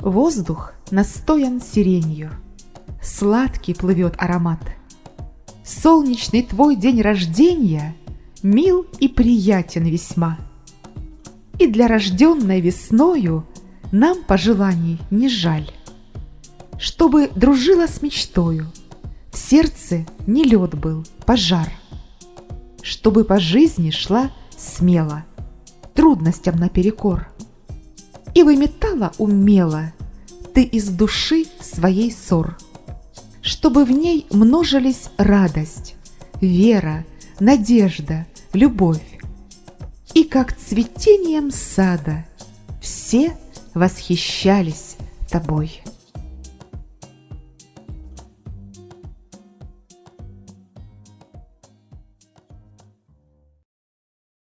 Воздух настоян сиренью, Сладкий плывет аромат. Солнечный твой день рождения Мил и приятен весьма. И для рожденной весною Нам пожеланий не жаль. Чтобы дружила с мечтою, В сердце не лед был, пожар. Чтобы по жизни шла смело, Трудностям наперекор. И выметала умело Ты из души своей ссор. Чтобы в ней множились радость, Вера, надежда, любовь. И как цветением сада Все восхищались тобой.